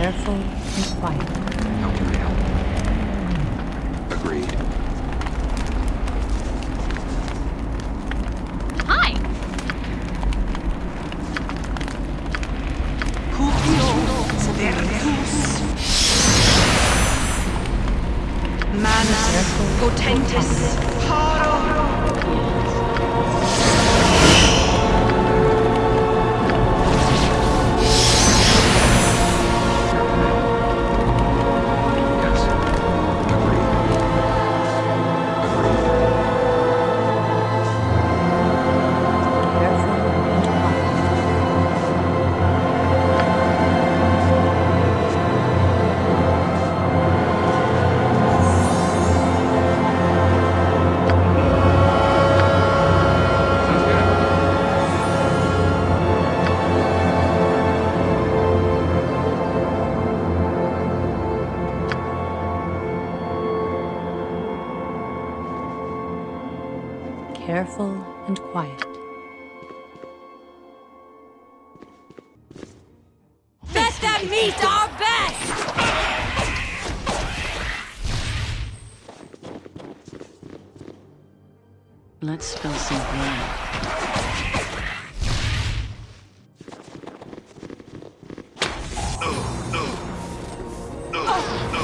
Careful and quiet. Help? Agreed. careful and quiet. Let them meet our best! Let's spill some blood. Oh, no.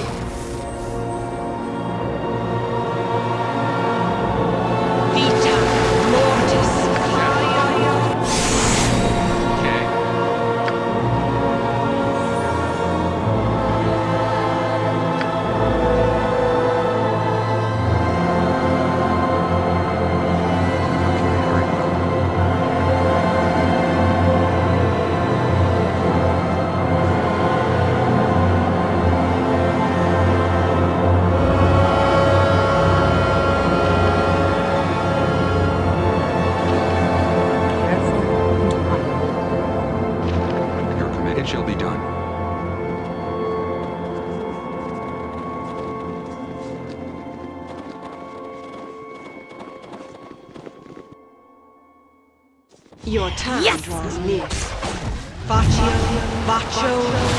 Your yes. draws near. Baccio, Baccio, Baccio.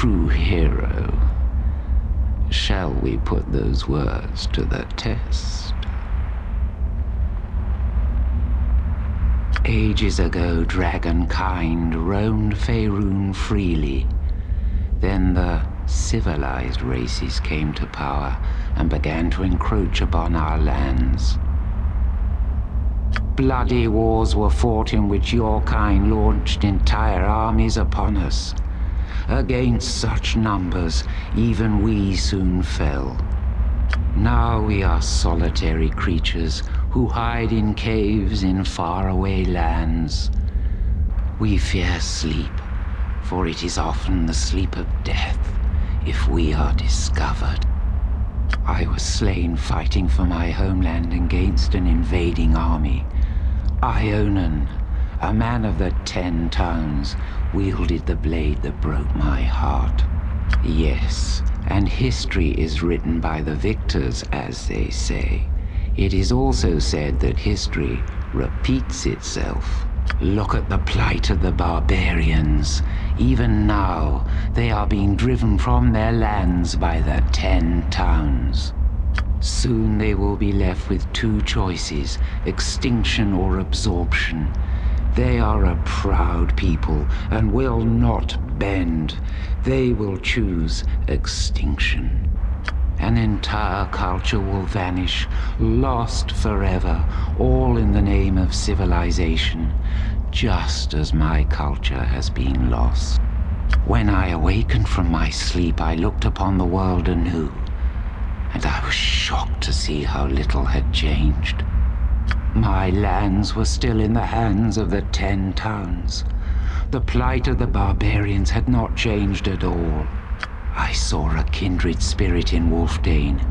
True hero. Shall we put those words to the test? Ages ago, dragonkind roamed Faerun freely. Then the civilized races came to power and began to encroach upon our lands. Bloody wars were fought in which your kind launched entire armies upon us. Against such numbers, even we soon fell. Now we are solitary creatures who hide in caves in faraway lands. We fear sleep, for it is often the sleep of death if we are discovered. I was slain fighting for my homeland against an invading army. Ionan, a man of the Ten Towns, wielded the blade that broke my heart. Yes, and history is written by the victors, as they say. It is also said that history repeats itself. Look at the plight of the barbarians. Even now, they are being driven from their lands by the Ten Towns. Soon they will be left with two choices, extinction or absorption. They are a proud people and will not bend. They will choose extinction. An entire culture will vanish, lost forever, all in the name of civilization, just as my culture has been lost. When I awakened from my sleep, I looked upon the world anew, and I was shocked to see how little had changed. My lands were still in the hands of the Ten Towns. The plight of the barbarians had not changed at all. I saw a kindred spirit in Wylfdene,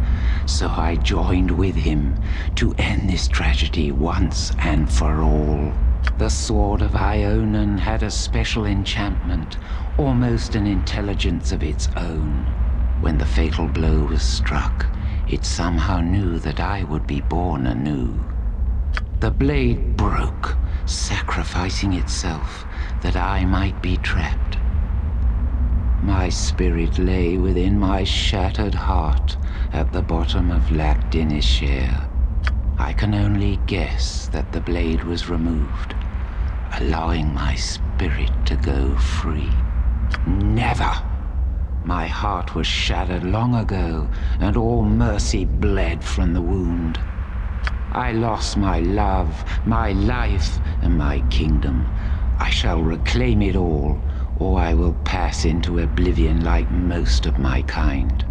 so I joined with him to end this tragedy once and for all. The Sword of Ionan had a special enchantment, almost an intelligence of its own. When the fatal blow was struck, it somehow knew that I would be born anew. The blade broke, sacrificing itself that I might be trapped. My spirit lay within my shattered heart at the bottom of Lac Dinneshere. I can only guess that the blade was removed, allowing my spirit to go free. Never! My heart was shattered long ago, and all mercy bled from the wound. I lost my love, my life, and my kingdom. I shall reclaim it all, or I will pass into oblivion like most of my kind.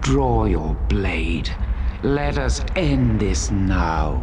Draw your blade. Let us end this now.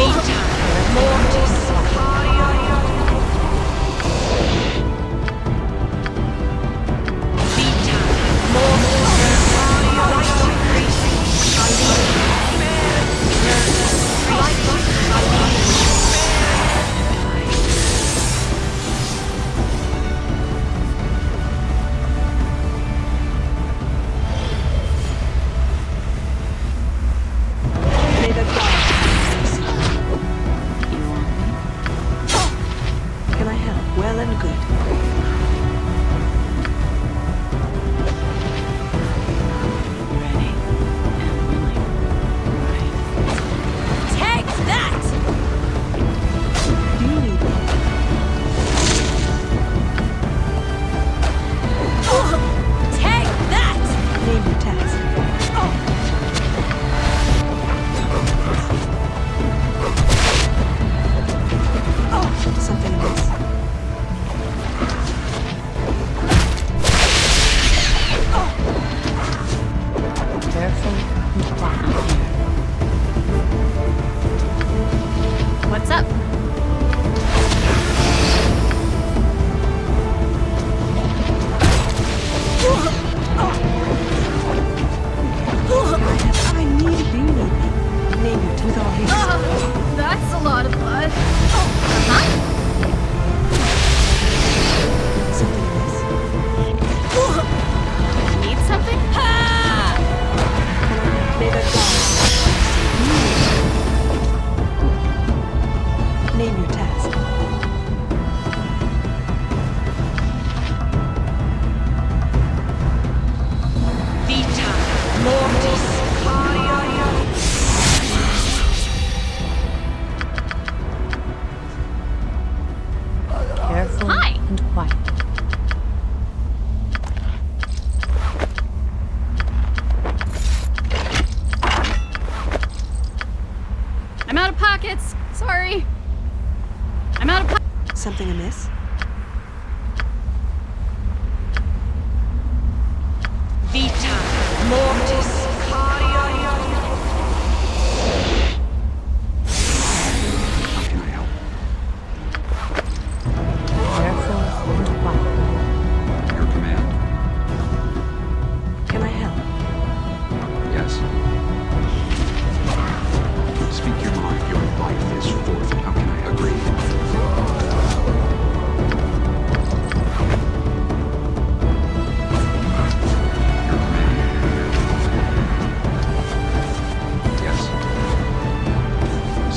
Vita Mortis Cardio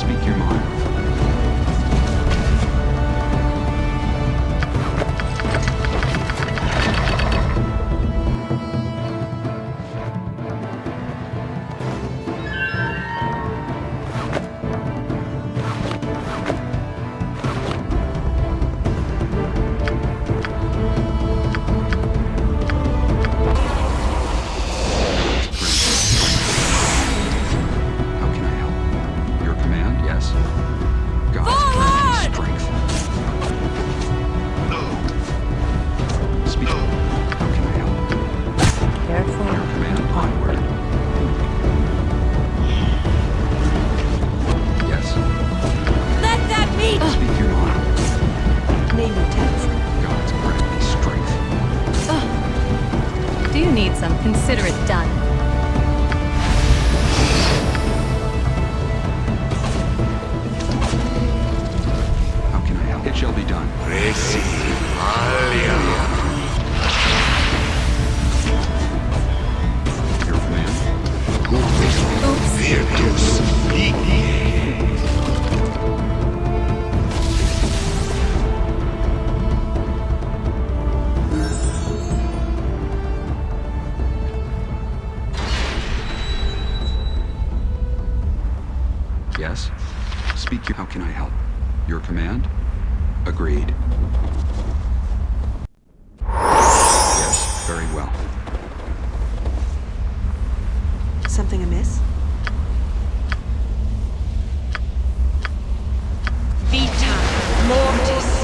Speak your mind. Yes. Speak your. How can I help? Your command? Agreed. Yes, very well. Something amiss? Vita. Mortis.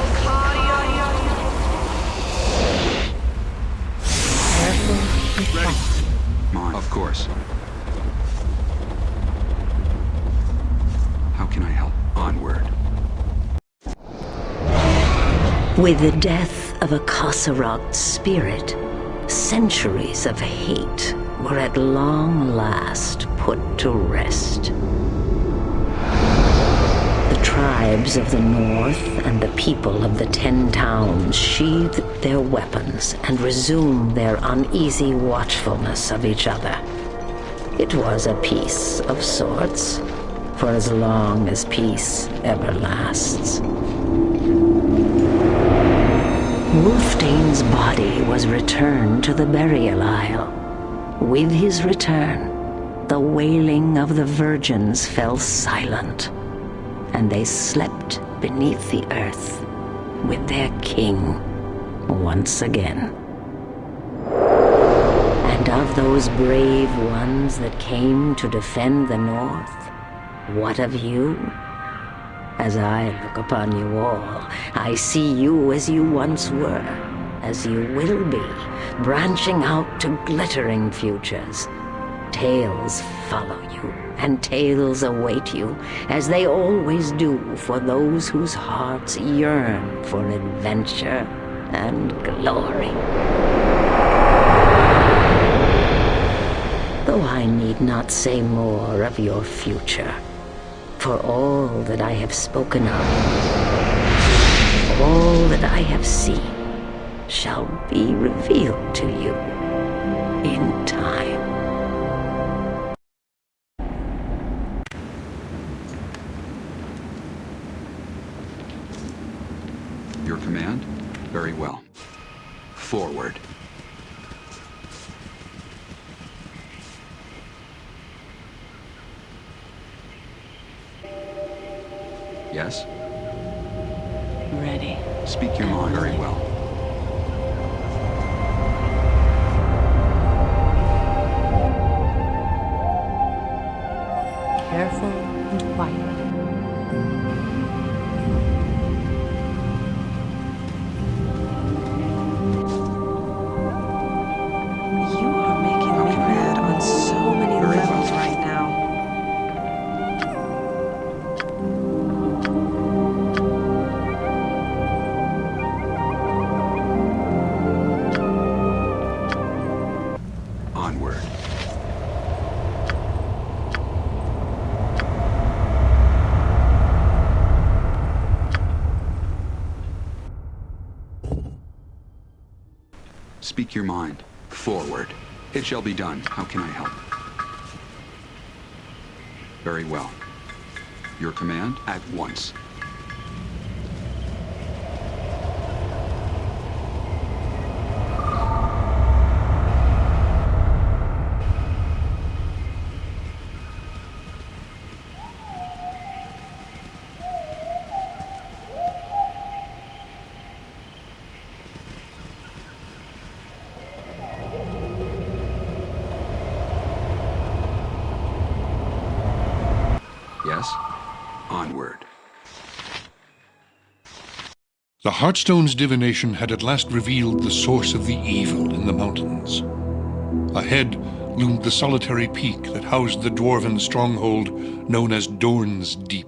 Careful and quiet. Mine. Of course. How can I help? Onward. With the death of Icasaracht spirit, centuries of hate were at long last put to rest. The tribes of the north and the people of the Ten Towns sheathed their weapons and resumed their uneasy watchfulness of each other. It was a peace of sorts, for as long as peace ever lasts. Wylfdene's body was returned to the burial isle. With his return, the wailing of the virgins fell silent, and they slept beneath the earth with their king once again. And of those brave ones that came to defend the North, what of you? As I look upon you all, I see you as you once were, as you will be, branching out to glittering futures. Tales follow you, and tales await you, as they always do for those whose hearts yearn for adventure and glory. Though I need not say more of your future, for all that I have spoken of, all that I have seen, shall be revealed to you in time. Speak your mind. Forward. It shall be done. How can I help? Very well. Your command at once. Yes? Onward. The Heartstone's divination had at last revealed the source of the evil in the mountains. Ahead loomed the solitary peak that housed the dwarven stronghold known as Dorn's Deep.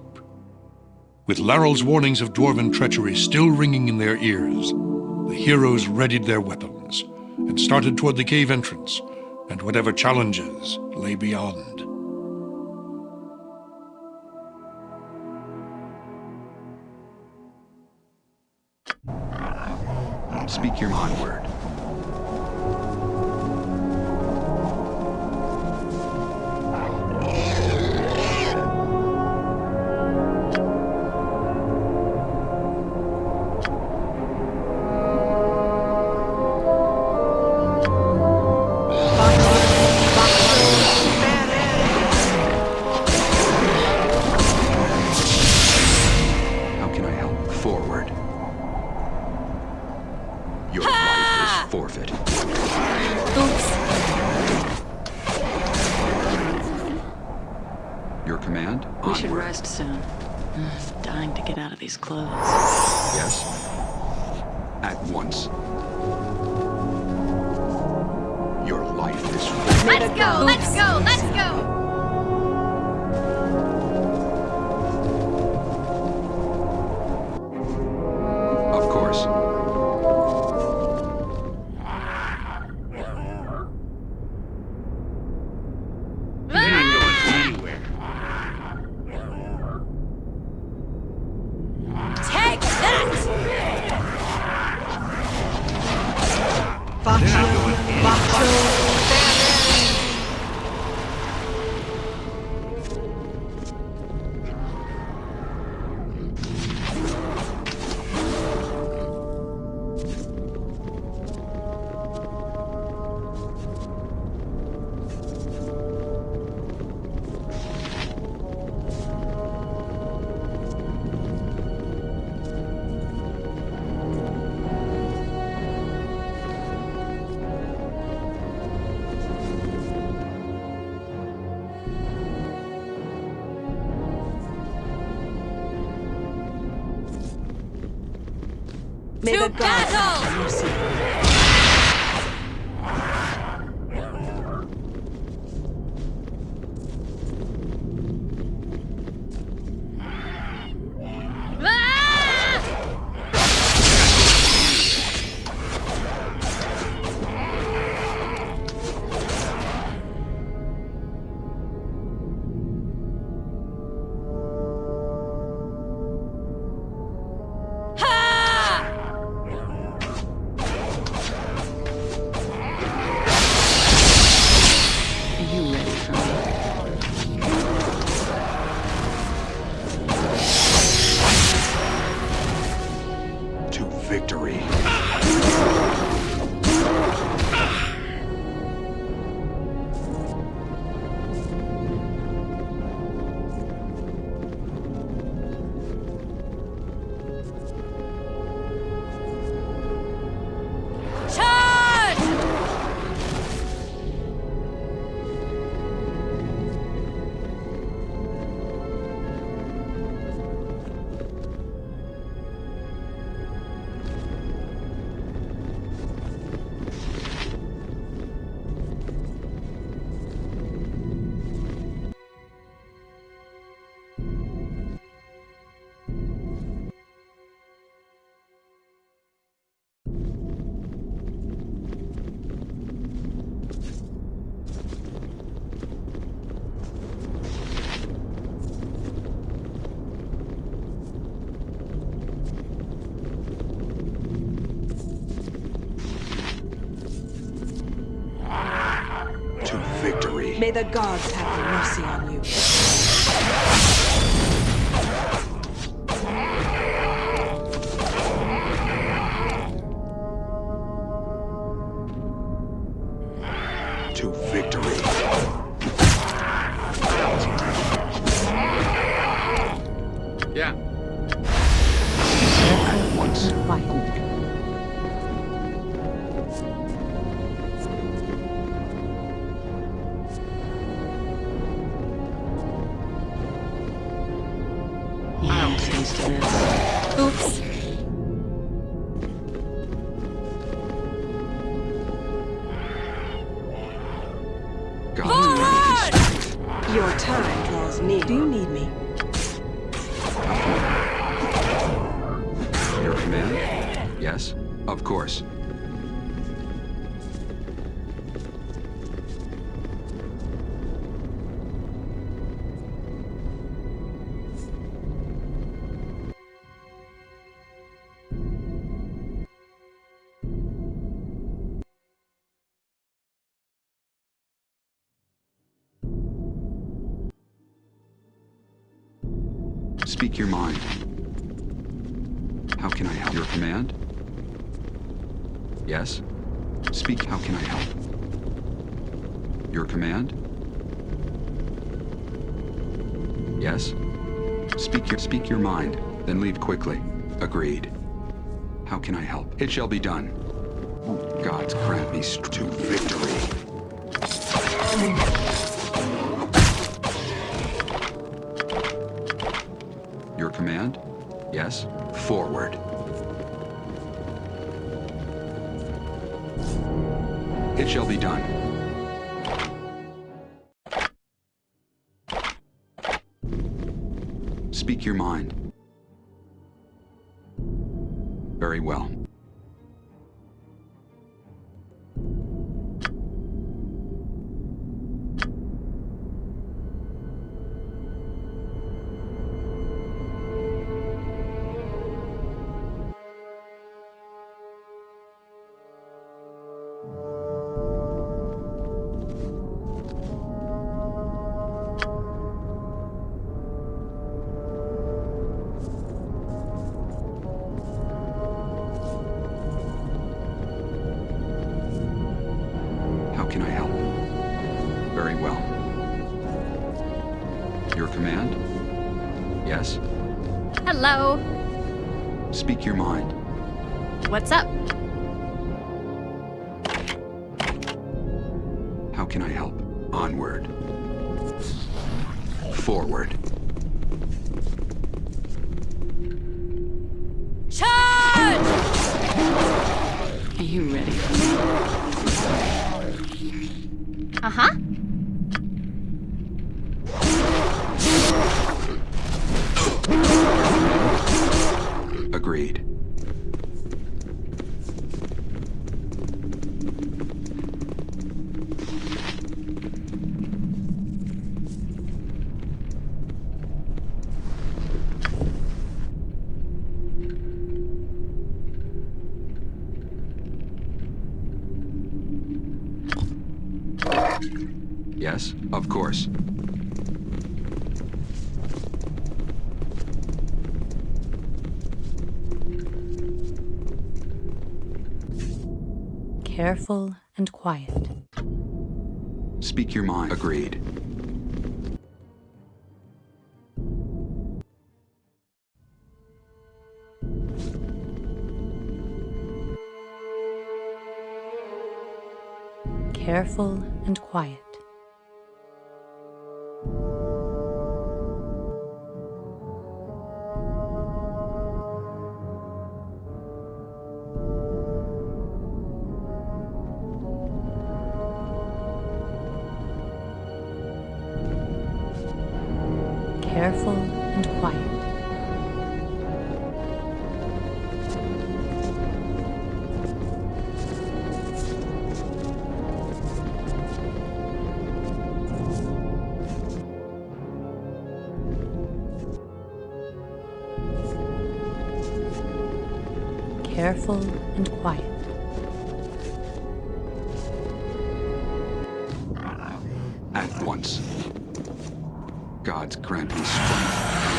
With Larrel's warnings of dwarven treachery still ringing in their ears, the heroes readied their weapons and started toward the cave entrance and whatever challenges lay beyond. Speak your onward. How May To the gods the gods have Taste of this. Oops. Speak your mind. How can I help? Your command? Yes? Speak, how can I help? Your command? Yes? Speak your, speak your mind, then leave quickly. Agreed. How can I help? It shall be done. Oh, Gods grant me to victory. Forward. It shall be done. Speak your mind. Very well. Course. Careful and quiet. Speak your mind. Agreed. Careful and quiet. Careful and quiet. At once. Gods grant me strength.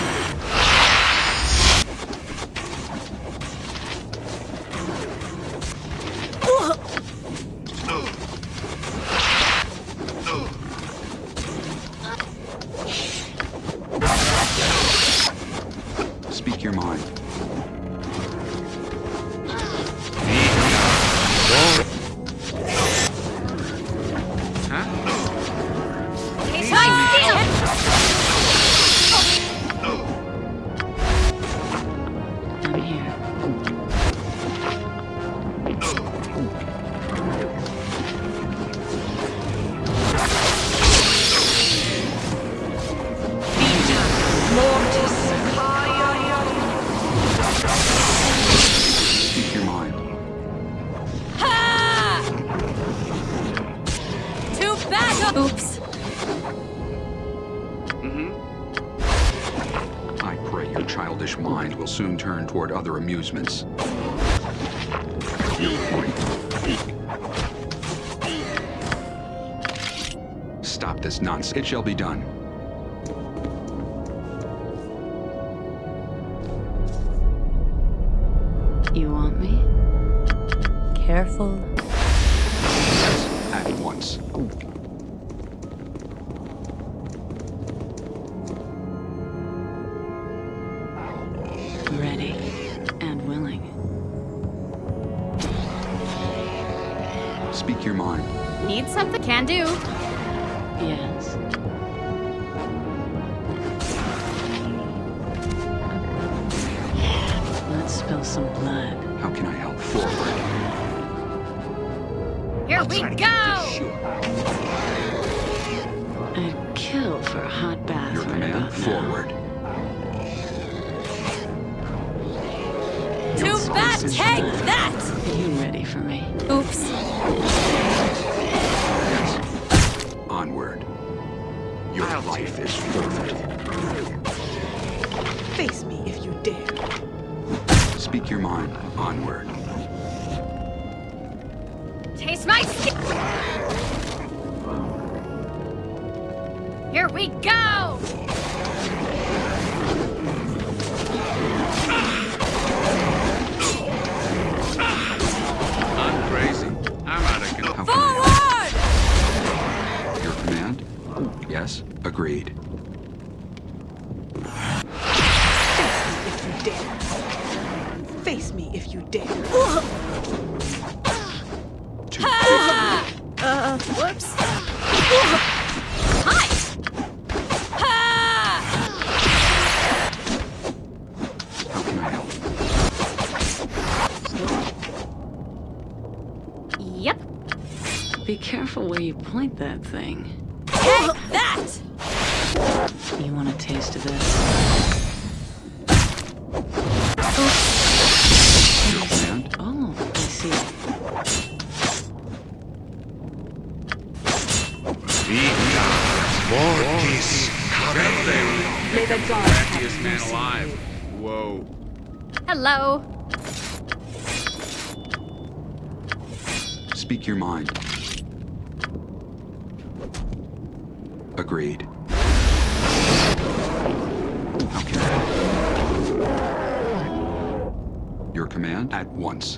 Toward other amusements. Stop this nonsense. It shall be done. Speak your mind. Need something? Can do. Yes. Let's spill some blood. How can I help? Forward. Here we go! I'd kill for a hot bath Your right command. about now. Forward. Your mind. Onward. Taste my skin! Here we go! Be careful where you point that thing. Take that! You want a taste of this? Your command? Oh, I see. Mortis May the gods have Luckiest man alive. Whoa. Hello. Speak your mind. Agreed. Help? Your command at once.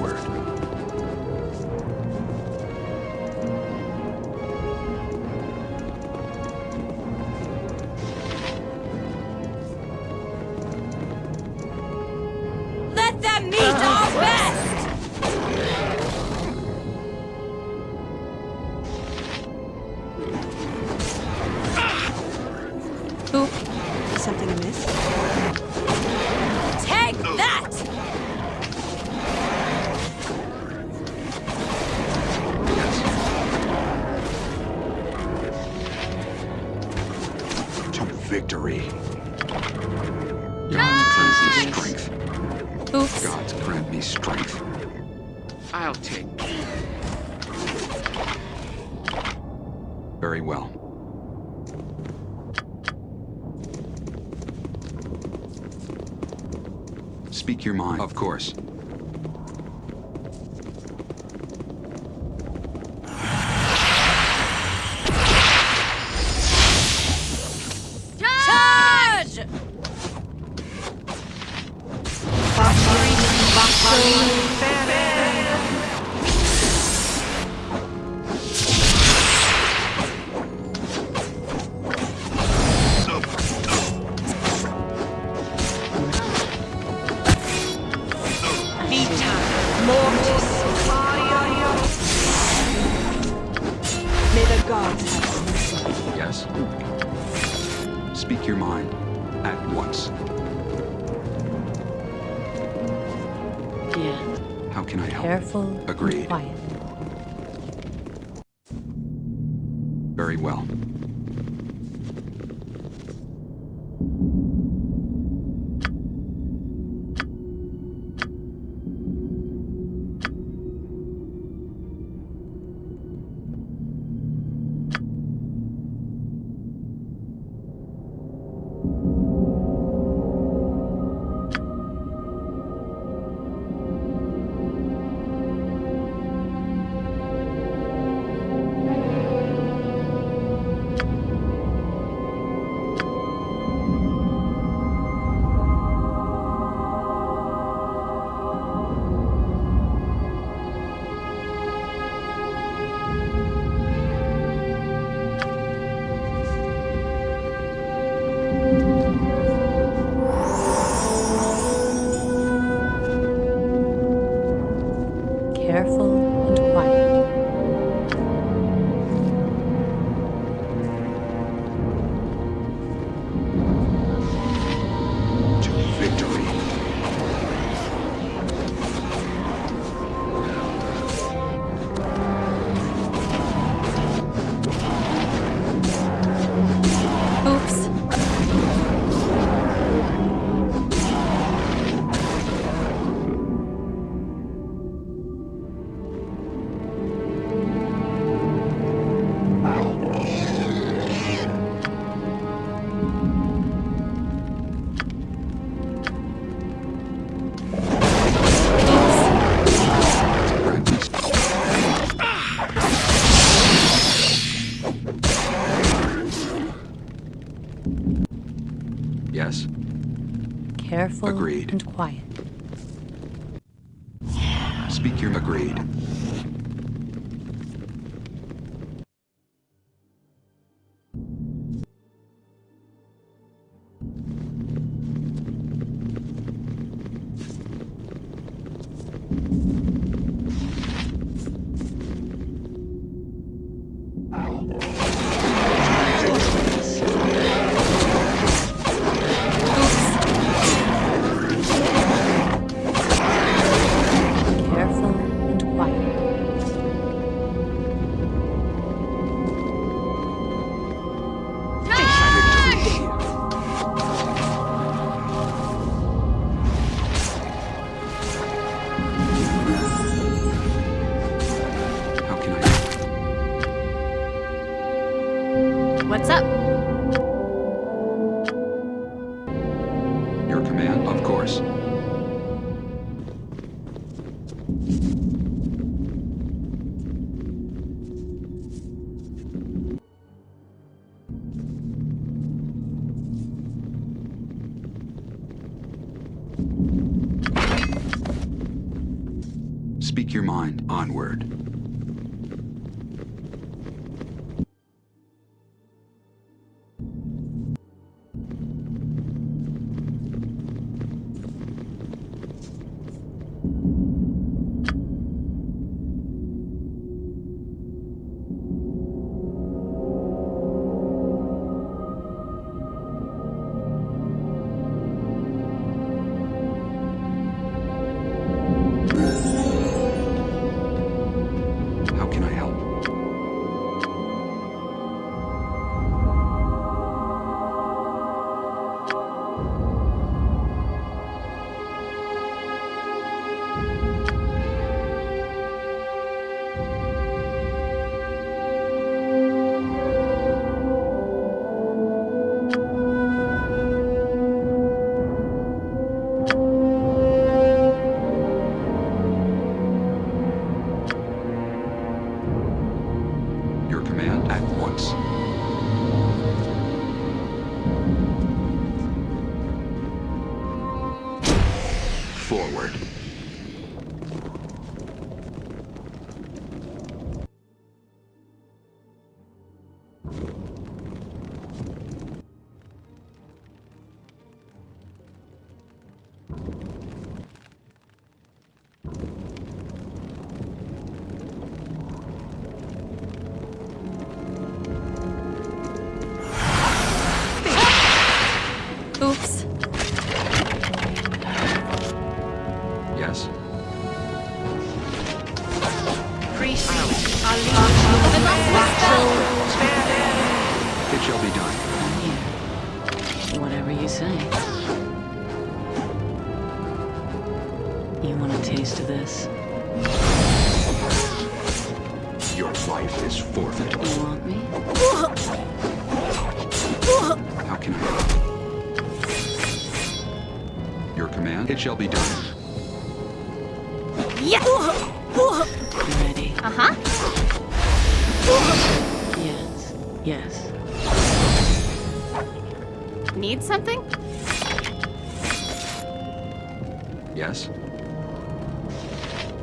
Onward. Of course. Mortis. May the gods have mercy. Yes? Speak your mind. At once. Yeah. How can I help? Careful Agreed. quiet. Very well. And quiet. What's Up.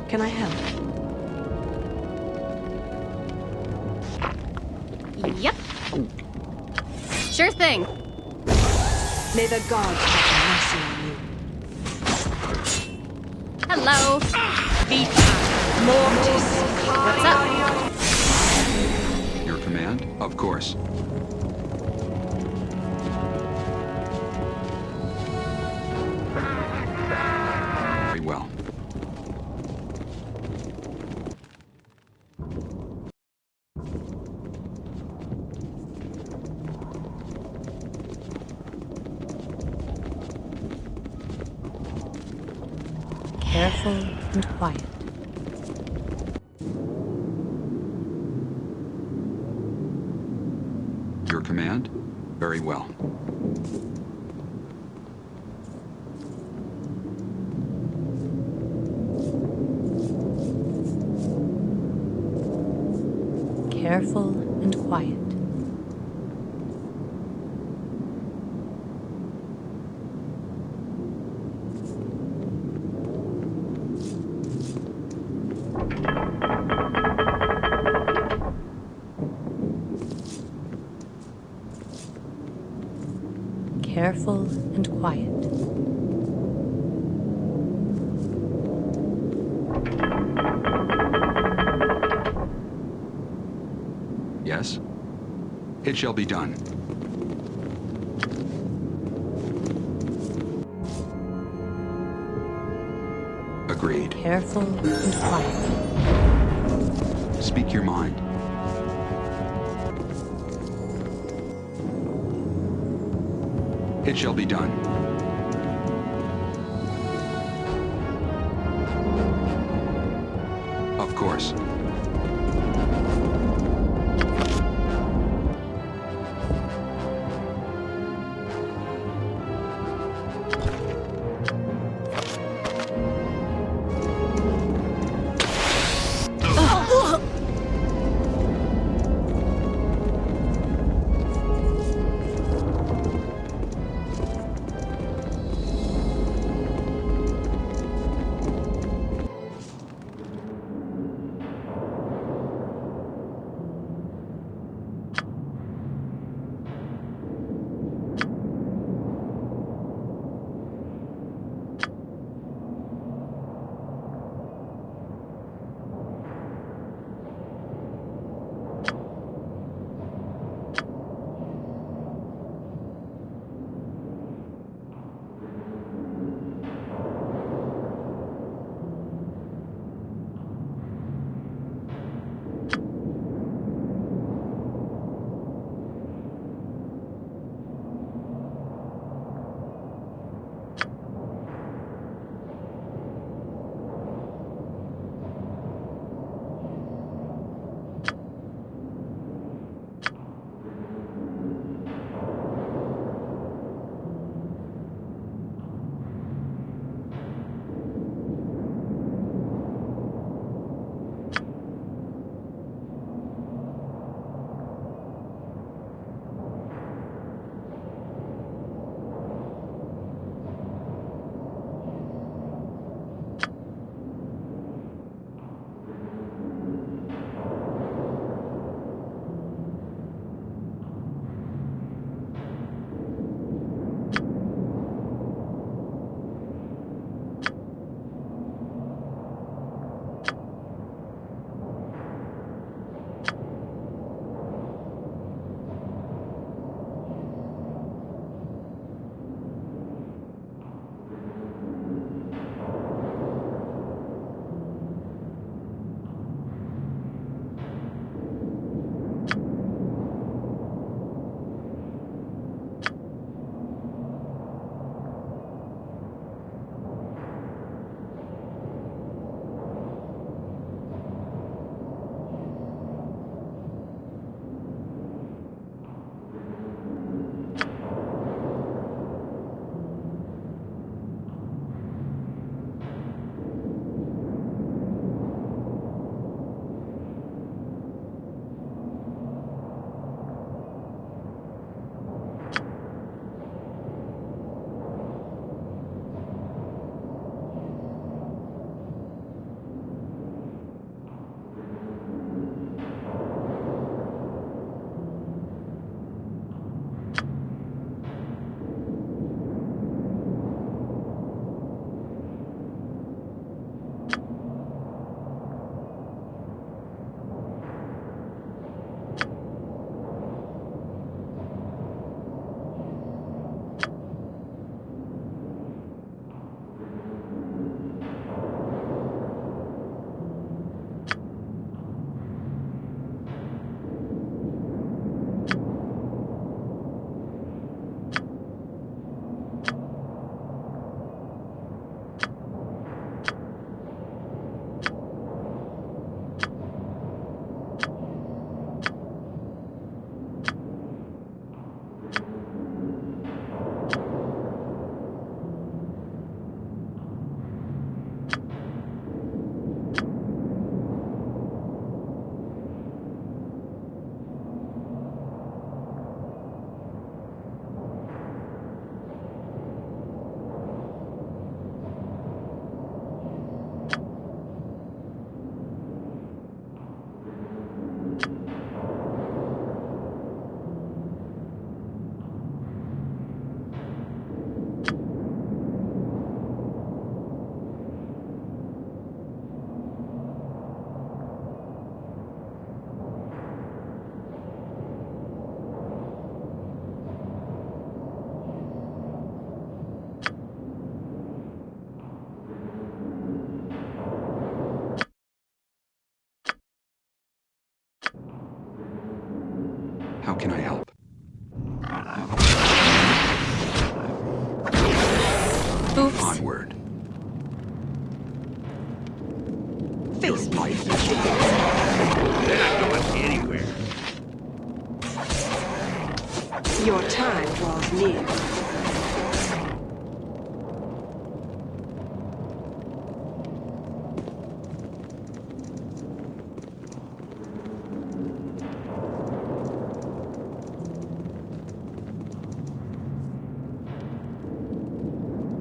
Can I help? Yep. Sure thing. May the gods have mercy on you. Hello. Vita. Mortis. What's up? Your command? Of course. It shall be done. Agreed. Careful and quiet. Speak your mind. It shall be done. Of course.